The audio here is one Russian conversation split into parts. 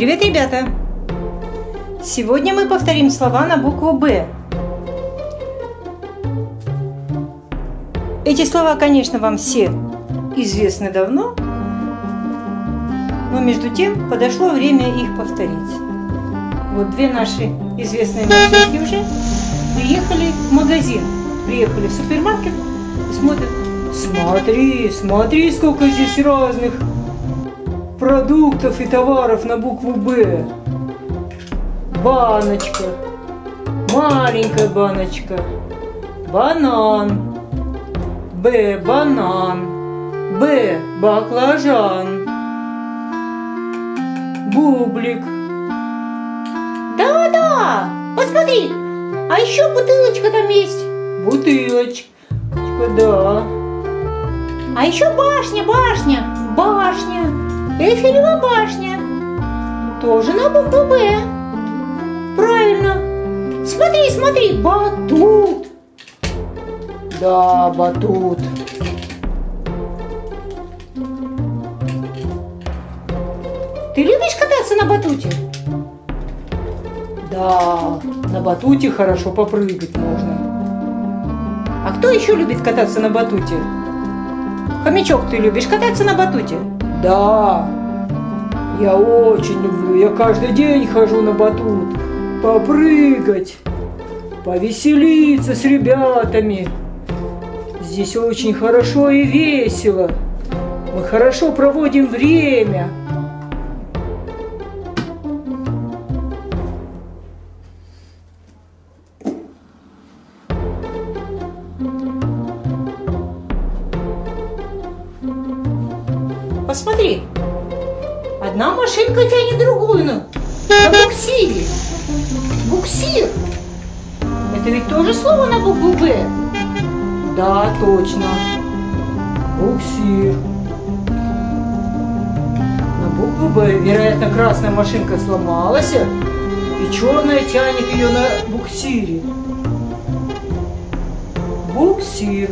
Привет, ребята! Сегодня мы повторим слова на букву «Б». Эти слова, конечно, вам все известны давно, но между тем подошло время их повторить. Вот две наши известные машинки уже приехали в магазин, приехали в супермаркет и смотрят, смотри, смотри, сколько здесь разных продуктов и товаров на букву «Б». Баночка, маленькая баночка, банан, Б, банан, Б, баклажан, бублик. Да-да, посмотри, а еще бутылочка там есть. Бутылочка, да. А еще башня, башня, башня. Тоже на букву «Б». Правильно. Смотри, смотри, батут. Да, батут. Ты любишь кататься на батуте? Да, на батуте хорошо попрыгать можно. А кто еще любит кататься на батуте? Хомячок, ты любишь кататься на батуте? Да, я очень люблю. Я каждый день хожу на батут. Попрыгать, повеселиться с ребятами. Здесь очень хорошо и весело. Мы хорошо проводим время. Посмотри, одна машинка тянет другую на, на буксире. Буксир. Это ведь тоже слово на букву «Б». Да, точно. Буксир. На букву Б, вероятно, красная машинка сломалась, и черная тянет ее на буксире. Буксир.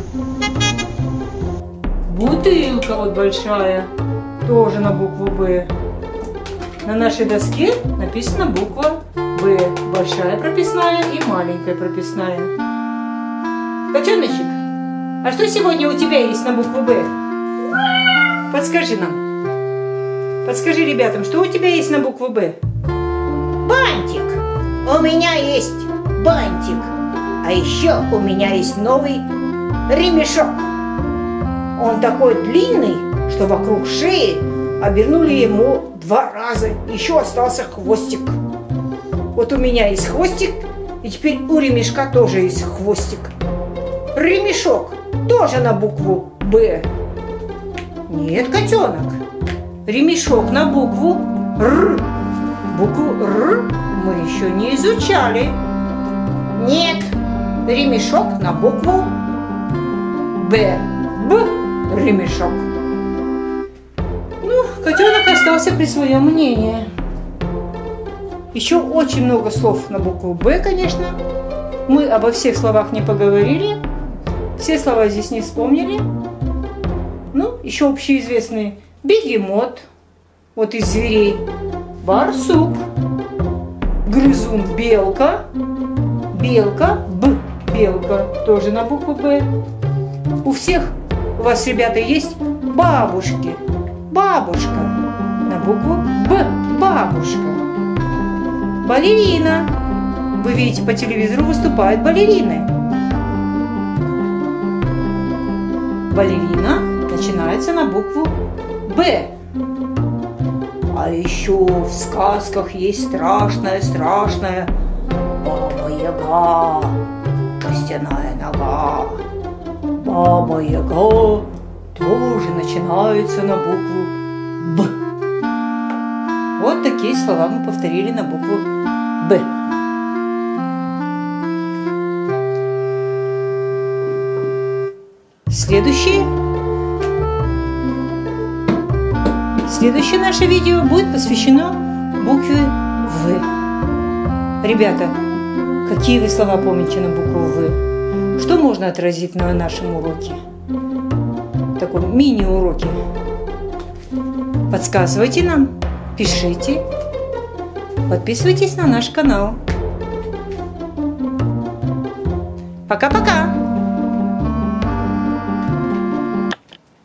Бутылка вот большая, тоже на букву Б. На нашей доске написана буква Б. Большая прописная и маленькая прописная. Котеночек, а что сегодня у тебя есть на букву Б? Подскажи нам. Подскажи ребятам, что у тебя есть на букву Б? Бантик. У меня есть бантик. А еще у меня есть новый ремешок. Он такой длинный, что вокруг шеи обернули ему два раза. Еще остался хвостик. Вот у меня есть хвостик, и теперь у ремешка тоже есть хвостик. Ремешок тоже на букву «Б». Нет, котенок. Ремешок на букву Р. Букву Р мы еще не изучали. Нет, ремешок на букву Б. Б. Ремешок. Котенок остался при своем мнении. Еще очень много слов на букву Б, конечно. Мы обо всех словах не поговорили. Все слова здесь не вспомнили. Ну, еще общеизвестный бегемот, вот из зверей, барсук, грызун белка, белка, б, белка, тоже на букву Б. У всех у вас, ребята, есть бабушки, бабушка, на букву Б, бабушка. Балерина. Вы видите, по телевизору выступают балерины. Балерина начинается на букву Б. А еще в сказках есть страшная, страшная Баба Яга, костяная нога. Баба Яга тоже начинается на букву Б. Вот такие слова мы повторили на букву Б. Следующее Следующее наше видео будет посвящено букве В. Ребята, какие вы слова помните на букву В? Что можно отразить на нашем уроке? Таком мини-уроке. Подсказывайте нам, пишите подписывайтесь на наш канал. Пока-пока!